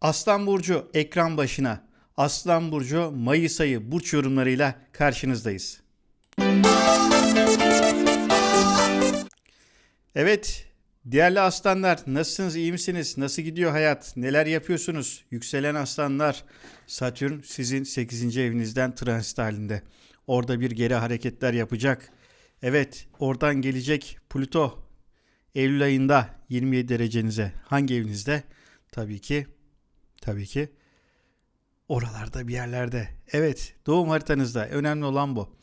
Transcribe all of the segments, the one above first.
Aslan Burcu ekran başına. Aslan Burcu Mayıs ayı burç yorumlarıyla karşınızdayız. Evet, değerli aslanlar nasılsınız, iyi misiniz? Nasıl gidiyor hayat? Neler yapıyorsunuz? Yükselen aslanlar, Satürn sizin 8. evinizden transit halinde. Orada bir geri hareketler yapacak. Evet, oradan gelecek Plüto Eylül ayında 27 derecenize. Hangi evinizde? Tabii ki tabii ki oralarda bir yerlerde. Evet, doğum haritanızda önemli olan bu.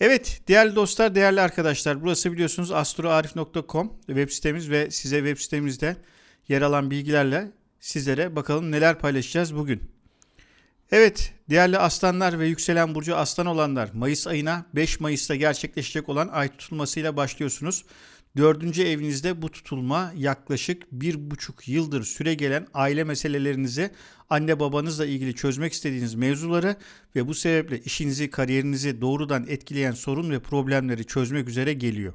Evet değerli dostlar, değerli arkadaşlar burası biliyorsunuz astroarif.com web sitemiz ve size web sitemizde yer alan bilgilerle sizlere bakalım neler paylaşacağız bugün. Evet değerli aslanlar ve yükselen burcu aslan olanlar Mayıs ayına 5 Mayıs'ta gerçekleşecek olan ay tutulmasıyla başlıyorsunuz. Dördüncü evinizde bu tutulma yaklaşık bir buçuk yıldır süre gelen aile meselelerinizi anne babanızla ilgili çözmek istediğiniz mevzuları ve bu sebeple işinizi, kariyerinizi doğrudan etkileyen sorun ve problemleri çözmek üzere geliyor.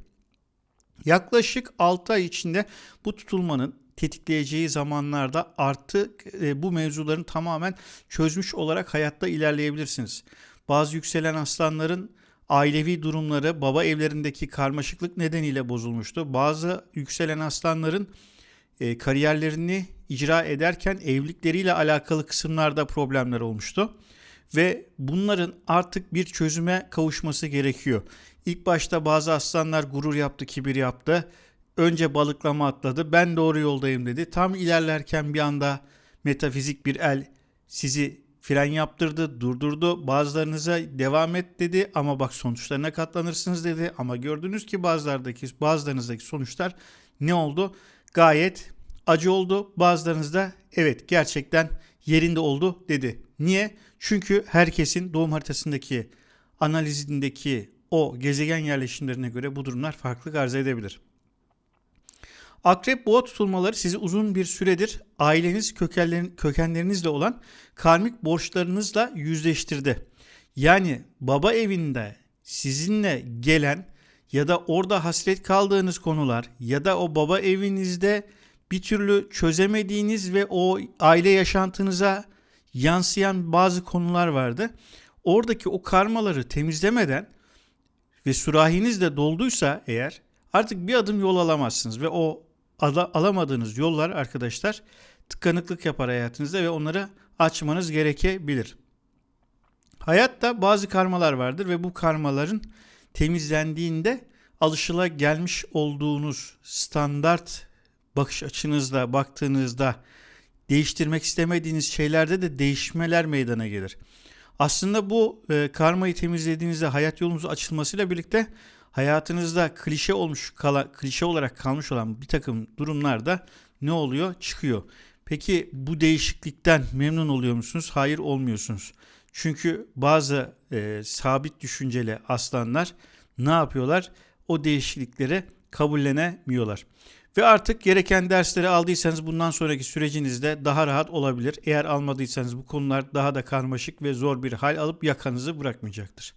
Yaklaşık 6 ay içinde bu tutulmanın tetikleyeceği zamanlarda artık e, bu mevzuların tamamen çözmüş olarak hayatta ilerleyebilirsiniz. Bazı yükselen aslanların ailevi durumları baba evlerindeki karmaşıklık nedeniyle bozulmuştu. Bazı yükselen aslanların e, kariyerlerini icra ederken evlilikleriyle alakalı kısımlarda problemler olmuştu. Ve bunların artık bir çözüme kavuşması gerekiyor. İlk başta bazı aslanlar gurur yaptı, kibir yaptı. Önce balıklama atladı. Ben doğru yoldayım dedi. Tam ilerlerken bir anda metafizik bir el sizi fren yaptırdı, durdurdu. Bazılarınıza devam et dedi ama bak sonuçlarına katlanırsınız dedi. Ama gördünüz ki bazılardaki bazılarınızdaki sonuçlar ne oldu? Gayet acı oldu. Bazılarınızda evet gerçekten yerinde oldu dedi. Niye? Çünkü herkesin doğum haritasındaki analizindeki o gezegen yerleşimlerine göre bu durumlar farklı arz edebilir. Akrep boğa tutulmaları sizi uzun bir süredir aileniz kökenlerin, kökenlerinizle olan karmik borçlarınızla yüzleştirdi. Yani baba evinde sizinle gelen ya da orada hasret kaldığınız konular ya da o baba evinizde bir türlü çözemediğiniz ve o aile yaşantınıza yansıyan bazı konular vardı. Oradaki o karmaları temizlemeden ve sürahiniz de dolduysa eğer artık bir adım yol alamazsınız ve o ala, alamadığınız yollar arkadaşlar tıkanıklık yapar hayatınızda ve onları açmanız gerekebilir. Hayatta bazı karmalar vardır ve bu karmaların temizlendiğinde alışıla gelmiş olduğunuz standart bakış açınızla baktığınızda değiştirmek istemediğiniz şeylerde de değişmeler meydana gelir. Aslında bu e, karmayı temizlediğinizde hayat yolunuz açılmasıyla birlikte hayatınızda klişe olmuş kala, klişe olarak kalmış olan bir takım durumlarda ne oluyor? Çıkıyor. Peki bu değişiklikten memnun oluyor musunuz? Hayır olmuyorsunuz. Çünkü bazı e, sabit düşünceli aslanlar ne yapıyorlar? O değişiklikleri kabullenemiyorlar. Ve artık gereken dersleri aldıysanız bundan sonraki sürecinizde daha rahat olabilir. Eğer almadıysanız bu konular daha da karmaşık ve zor bir hal alıp yakanızı bırakmayacaktır.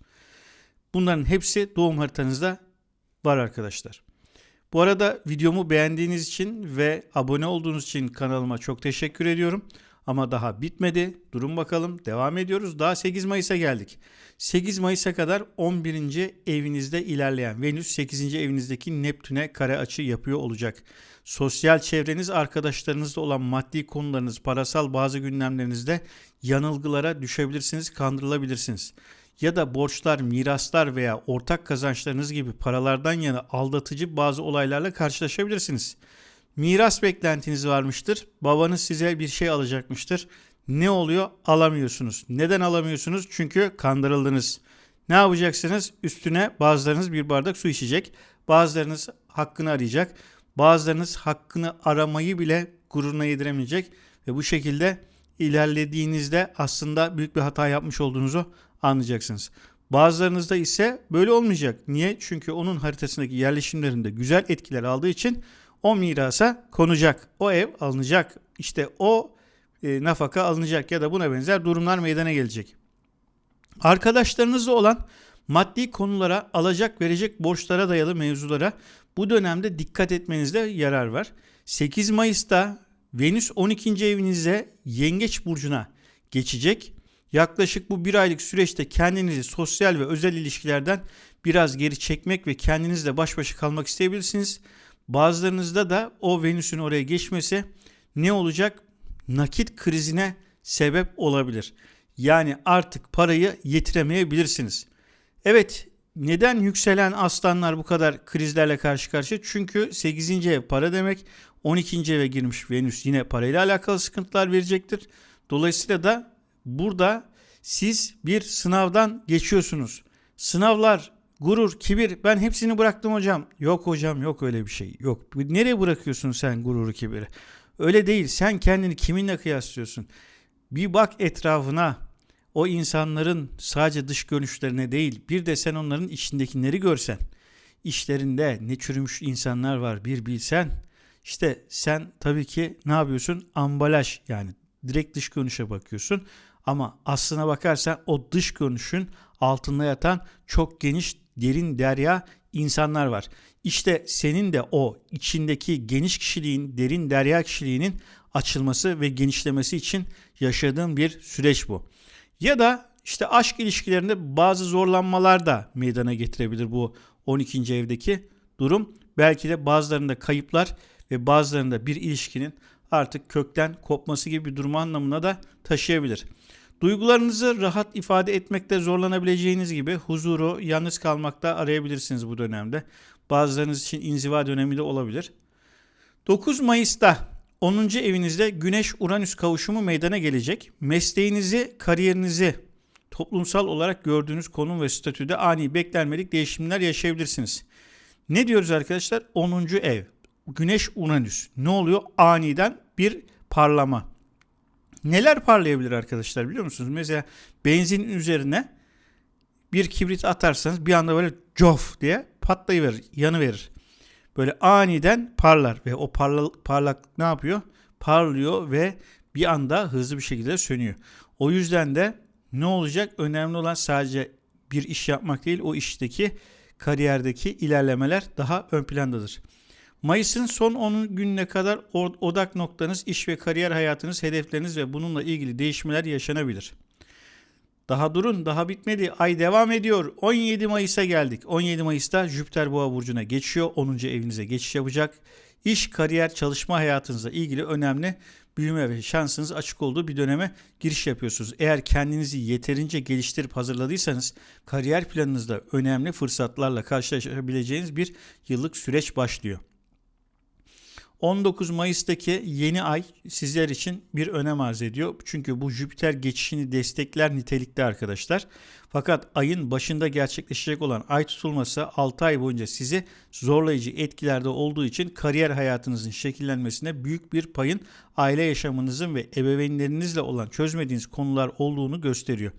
Bunların hepsi doğum haritanızda var arkadaşlar. Bu arada videomu beğendiğiniz için ve abone olduğunuz için kanalıma çok teşekkür ediyorum. Ama daha bitmedi. Durun bakalım. Devam ediyoruz. Daha 8 Mayıs'a geldik. 8 Mayıs'a kadar 11. evinizde ilerleyen Venüs 8. evinizdeki Neptün'e kare açı yapıyor olacak. Sosyal çevreniz, arkadaşlarınızla olan maddi konularınız, parasal bazı gündemlerinizde yanılgılara düşebilirsiniz, kandırılabilirsiniz ya da borçlar, miraslar veya ortak kazançlarınız gibi paralardan yana aldatıcı bazı olaylarla karşılaşabilirsiniz. Miras beklentiniz varmıştır. Babanız size bir şey alacakmıştır. Ne oluyor? Alamıyorsunuz. Neden alamıyorsunuz? Çünkü kandırıldınız. Ne yapacaksınız? Üstüne bazılarınız bir bardak su içecek. Bazılarınız hakkını arayacak. Bazılarınız hakkını aramayı bile gururuna yediremeyecek. Ve bu şekilde ilerlediğinizde aslında büyük bir hata yapmış olduğunuzu anlayacaksınız. Bazılarınızda ise böyle olmayacak. Niye? Çünkü onun haritasındaki yerleşimlerinde güzel etkiler aldığı için o mirasa konacak. O ev alınacak. İşte o e, nafaka alınacak ya da buna benzer durumlar meydana gelecek. Arkadaşlarınızla olan maddi konulara, alacak verecek borçlara dayalı mevzulara bu dönemde dikkat etmenizde yarar var. 8 Mayıs'ta Venüs 12. evinize Yengeç burcuna geçecek. Yaklaşık bu bir aylık süreçte kendinizi sosyal ve özel ilişkilerden biraz geri çekmek ve kendinizle baş başa kalmak isteyebilirsiniz. Bazılarınızda da o Venüs'ün oraya geçmesi ne olacak? Nakit krizine sebep olabilir. Yani artık parayı yetiremeyebilirsiniz. Evet neden yükselen aslanlar bu kadar krizlerle karşı karşıya? Çünkü 8. ev para demek. 12. eve girmiş Venüs yine parayla alakalı sıkıntılar verecektir. Dolayısıyla da burada siz bir sınavdan geçiyorsunuz. Sınavlar, gurur, kibir ben hepsini bıraktım hocam. Yok hocam yok öyle bir şey. Yok. Nereye bırakıyorsun sen gururu, kibiri? Öyle değil. Sen kendini kiminle kıyaslıyorsun? Bir bak etrafına. O insanların sadece dış görünüşlerine değil, bir de sen onların içindekileri görsen. İşlerinde ne çürümüş insanlar var bir bilsen. İşte sen tabii ki ne yapıyorsun? Ambalaj yani direkt dış görünüşe bakıyorsun. Ama aslına bakarsan o dış görünüşün altında yatan çok geniş derin derya insanlar var. İşte senin de o içindeki geniş kişiliğin, derin derya kişiliğinin açılması ve genişlemesi için yaşadığın bir süreç bu. Ya da işte aşk ilişkilerinde bazı zorlanmalar da meydana getirebilir bu 12. evdeki durum. Belki de bazılarında kayıplar ve bazılarında bir ilişkinin artık kökten kopması gibi bir durum anlamına da taşıyabilir. Duygularınızı rahat ifade etmekte zorlanabileceğiniz gibi huzuru yalnız kalmakta arayabilirsiniz bu dönemde. Bazılarınız için inziva dönemi de olabilir. 9 Mayıs'ta 10. evinizde Güneş-Uranüs kavuşumu meydana gelecek. Mesleğinizi, kariyerinizi toplumsal olarak gördüğünüz konum ve statüde ani beklenmedik değişimler yaşayabilirsiniz. Ne diyoruz arkadaşlar? 10. ev. Güneş-Uranüs. Ne oluyor? Aniden bir parlama. Neler parlayabilir arkadaşlar biliyor musunuz? Mesela benzin üzerine bir kibrit atarsanız bir anda böyle cof diye patlayıverir, yanıverir. Böyle aniden parlar ve o parla, parlak ne yapıyor? Parlıyor ve bir anda hızlı bir şekilde sönüyor. O yüzden de ne olacak? Önemli olan sadece bir iş yapmak değil, o işteki kariyerdeki ilerlemeler daha ön plandadır. Mayıs'ın son 10 gününe kadar odak noktanız, iş ve kariyer hayatınız, hedefleriniz ve bununla ilgili değişmeler yaşanabilir. Daha durun, daha bitmedi. Ay devam ediyor. 17 Mayıs'a geldik. 17 Mayıs'ta Jüpiter Boğa burcuna geçiyor. 10. evinize geçiş yapacak. İş, kariyer, çalışma hayatınızla ilgili önemli büyüme ve şansınız açık olduğu bir döneme giriş yapıyorsunuz. Eğer kendinizi yeterince geliştirip hazırladıysanız kariyer planınızda önemli fırsatlarla karşılaşabileceğiniz bir yıllık süreç başlıyor. 19 Mayıs'taki yeni ay sizler için bir önem arz ediyor. Çünkü bu Jüpiter geçişini destekler nitelikte arkadaşlar. Fakat ayın başında gerçekleşecek olan ay tutulması 6 ay boyunca sizi zorlayıcı etkilerde olduğu için kariyer hayatınızın şekillenmesine büyük bir payın aile yaşamınızın ve ebeveynlerinizle olan çözmediğiniz konular olduğunu gösteriyor.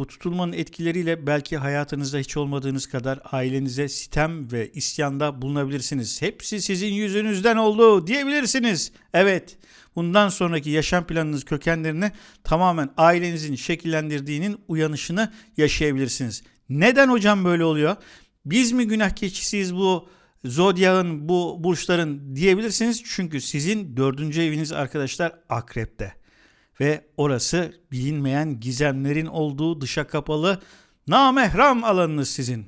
Bu tutulmanın etkileriyle belki hayatınızda hiç olmadığınız kadar ailenize sitem ve isyanda bulunabilirsiniz. Hepsi sizin yüzünüzden oldu diyebilirsiniz. Evet, bundan sonraki yaşam planınız kökenlerini tamamen ailenizin şekillendirdiğinin uyanışını yaşayabilirsiniz. Neden hocam böyle oluyor? Biz mi günah keçisiyiz bu zodyağın, bu burçların diyebilirsiniz. Çünkü sizin dördüncü eviniz arkadaşlar akrepte ve orası bilinmeyen gizemlerin olduğu dışa kapalı namehram alanınız sizin.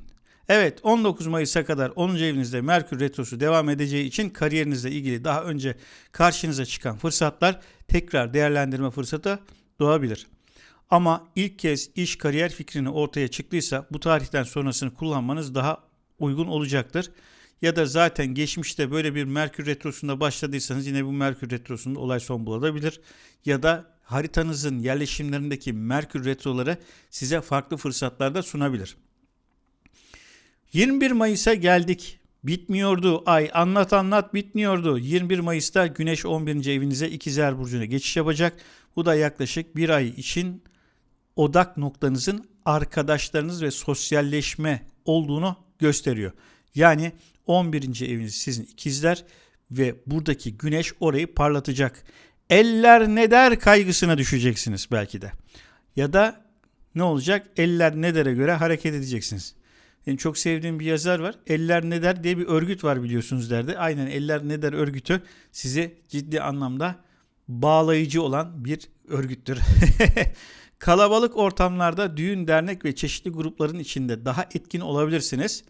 Evet 19 Mayıs'a kadar 10. evinizde Merkür Retrosu devam edeceği için kariyerinizle ilgili daha önce karşınıza çıkan fırsatlar tekrar değerlendirme fırsatı doğabilir. Ama ilk kez iş kariyer fikrini ortaya çıktıysa bu tarihten sonrasını kullanmanız daha uygun olacaktır. Ya da zaten geçmişte böyle bir Merkür Retrosu'nda başladıysanız yine bu Merkür Retrosu'nda olay son bulabilir. Ya da haritanızın yerleşimlerindeki Merkür retroları size farklı fırsatlar da sunabilir. 21 Mayıs'a geldik. Bitmiyordu ay anlat anlat bitmiyordu. 21 Mayıs'ta Güneş 11. evinize İkizler Burcu'na geçiş yapacak. Bu da yaklaşık bir ay için odak noktanızın arkadaşlarınız ve sosyalleşme olduğunu gösteriyor. Yani 11. eviniz sizin ikizler ve buradaki güneş orayı parlatacak. Eller ne der kaygısına düşeceksiniz belki de. Ya da ne olacak? Eller ne dere göre hareket edeceksiniz. Benim çok sevdiğim bir yazar var. Eller ne der diye bir örgüt var biliyorsunuz derdi. Aynen Eller ne der örgütü sizi ciddi anlamda bağlayıcı olan bir örgüttür. Kalabalık ortamlarda düğün, dernek ve çeşitli grupların içinde daha etkin olabilirsiniz.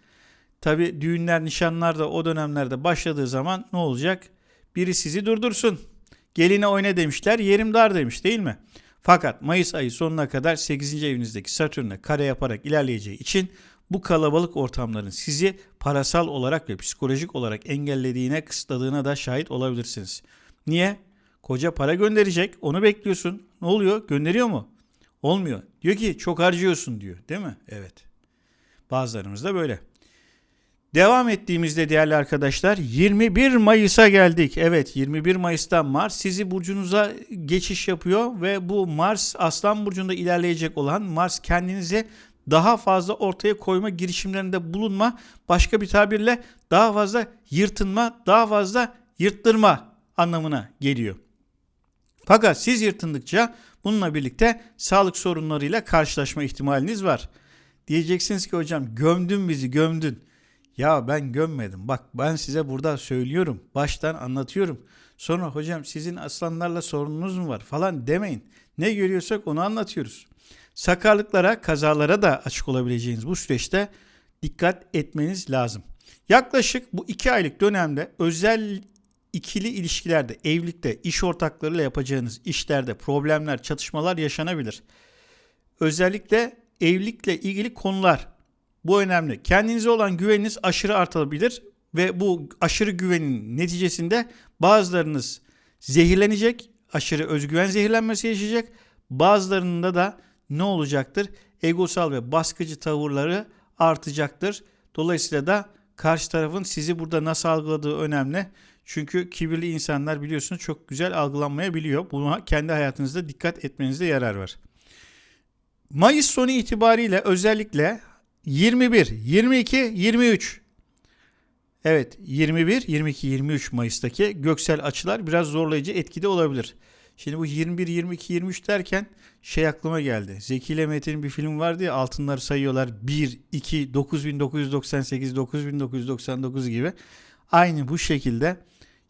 Tabi düğünler, nişanlar da o dönemlerde başladığı zaman ne olacak? Biri sizi durdursun. Geline oyna demişler, yerim dar demiş değil mi? Fakat Mayıs ayı sonuna kadar 8. evinizdeki Satürn'e kare yaparak ilerleyeceği için bu kalabalık ortamların sizi parasal olarak ve psikolojik olarak engellediğine, kısıtladığına da şahit olabilirsiniz. Niye? Koca para gönderecek, onu bekliyorsun. Ne oluyor? Gönderiyor mu? Olmuyor. Diyor ki çok harcıyorsun diyor. Değil mi? Evet. Bazılarımız da böyle. Devam ettiğimizde değerli arkadaşlar 21 Mayıs'a geldik. Evet 21 Mayıs'ta Mars sizi burcunuza geçiş yapıyor ve bu Mars Aslan burcunda ilerleyecek olan Mars kendinizi daha fazla ortaya koyma girişimlerinde bulunma, başka bir tabirle daha fazla yırtınma, daha fazla yırttırma anlamına geliyor. Fakat siz yırtındıkça bununla birlikte sağlık sorunlarıyla karşılaşma ihtimaliniz var. Diyeceksiniz ki hocam gömdün bizi gömdün. Ya ben gömmedim. Bak ben size burada söylüyorum. Baştan anlatıyorum. Sonra hocam sizin aslanlarla sorununuz mu var falan demeyin. Ne görüyorsak onu anlatıyoruz. Sakarlıklara, kazalara da açık olabileceğiniz bu süreçte dikkat etmeniz lazım. Yaklaşık bu iki aylık dönemde özel ikili ilişkilerde, evlilikte, iş ortaklarıyla yapacağınız işlerde problemler, çatışmalar yaşanabilir. Özellikle evlilikle ilgili konular bu önemli. Kendinize olan güveniniz aşırı artabilir ve bu aşırı güvenin neticesinde bazılarınız zehirlenecek, aşırı özgüven zehirlenmesi yaşayacak. Bazılarında da ne olacaktır? Egosal ve baskıcı tavırları artacaktır. Dolayısıyla da karşı tarafın sizi burada nasıl algıladığı önemli. Çünkü kibirli insanlar biliyorsunuz çok güzel algılanmayabiliyor. Buna kendi hayatınızda dikkat etmenizde yarar var. Mayıs sonu itibariyle özellikle 21, 22, 23 Evet 21, 22, 23 Mayıs'taki göksel açılar biraz zorlayıcı etkide olabilir. Şimdi bu 21, 22, 23 derken şey aklıma geldi. Zeki ile Metin'in bir film vardı ya altınları sayıyorlar 1, 2, 9998, 9999 gibi. Aynı bu şekilde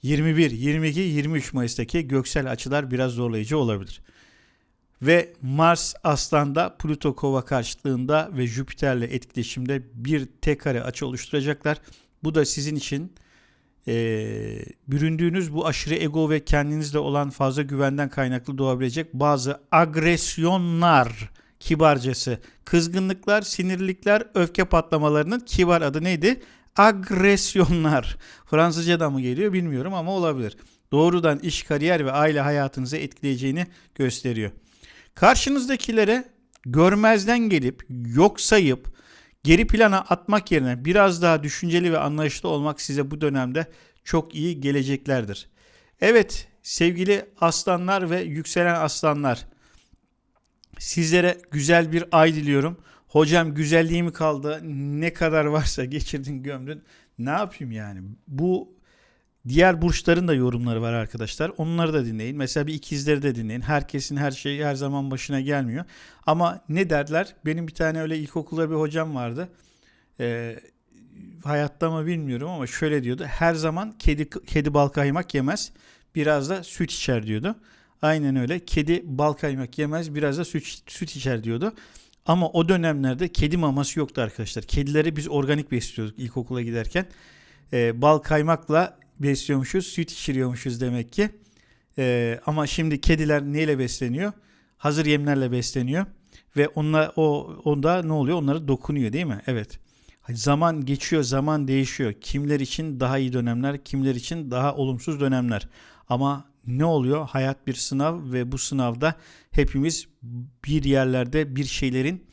21, 22, 23 Mayıs'taki göksel açılar biraz zorlayıcı olabilir. Ve Mars Aslan'da Plüto Kova karşıtlığında ve Jüpiter'le etkileşimde bir tek kare açı oluşturacaklar. Bu da sizin için e, büründüğünüz bu aşırı ego ve kendinizde olan fazla güvenden kaynaklı doğabilecek bazı agresyonlar kibarcası, kızgınlıklar, sinirlikler, öfke patlamalarının kibar adı neydi? Agresyonlar. Fransızca mı geliyor bilmiyorum ama olabilir. Doğrudan iş, kariyer ve aile hayatınızı etkileyeceğini gösteriyor. Karşınızdakilere görmezden gelip, yok sayıp, geri plana atmak yerine biraz daha düşünceli ve anlayışlı olmak size bu dönemde çok iyi geleceklerdir. Evet sevgili aslanlar ve yükselen aslanlar sizlere güzel bir ay diliyorum. Hocam güzelliği mi kaldı? Ne kadar varsa geçirdin gömdün. Ne yapayım yani? Bu Diğer burçların da yorumları var arkadaşlar. Onları da dinleyin. Mesela bir ikizleri de dinleyin. Herkesin her şeyi her zaman başına gelmiyor. Ama ne derler? Benim bir tane öyle ilkokulda bir hocam vardı. Ee, hayatta mı bilmiyorum ama şöyle diyordu. Her zaman kedi kedi bal kaymak yemez. Biraz da süt içer diyordu. Aynen öyle. Kedi bal kaymak yemez. Biraz da süt, süt içer diyordu. Ama o dönemlerde kedi maması yoktu arkadaşlar. Kedileri biz organik besliyorduk ilkokula giderken. Ee, bal kaymakla besliyormuşuz, süt içiriyormuşuz demek ki. Ee, ama şimdi kediler neyle besleniyor? Hazır yemlerle besleniyor ve onunla o onda ne oluyor? Onlara dokunuyor değil mi? Evet. Zaman geçiyor, zaman değişiyor. Kimler için daha iyi dönemler, kimler için daha olumsuz dönemler. Ama ne oluyor? Hayat bir sınav ve bu sınavda hepimiz bir yerlerde bir şeylerin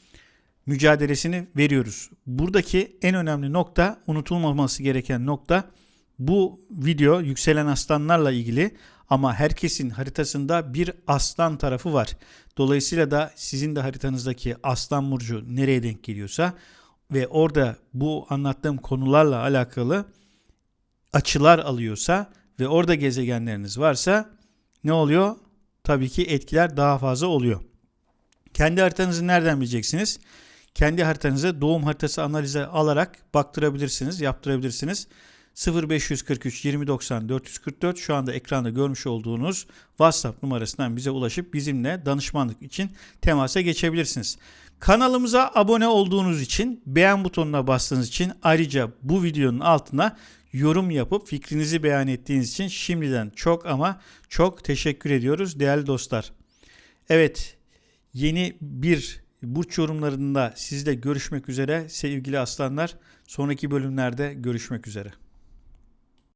mücadelesini veriyoruz. Buradaki en önemli nokta, unutulmaması gereken nokta bu video yükselen aslanlarla ilgili ama herkesin haritasında bir aslan tarafı var. Dolayısıyla da sizin de haritanızdaki aslan burcu nereye denk geliyorsa ve orada bu anlattığım konularla alakalı açılar alıyorsa ve orada gezegenleriniz varsa ne oluyor? Tabii ki etkiler daha fazla oluyor. Kendi haritanızı nereden bileceksiniz? Kendi haritanızı doğum haritası analize alarak baktırabilirsiniz, yaptırabilirsiniz. 0543 2090 444 şu anda ekranda görmüş olduğunuz WhatsApp numarasından bize ulaşıp bizimle danışmanlık için temasa geçebilirsiniz. Kanalımıza abone olduğunuz için, beğen butonuna bastığınız için ayrıca bu videonun altına yorum yapıp fikrinizi beyan ettiğiniz için şimdiden çok ama çok teşekkür ediyoruz değerli dostlar. Evet, yeni bir burç yorumlarında sizle görüşmek üzere sevgili aslanlar. Sonraki bölümlerde görüşmek üzere.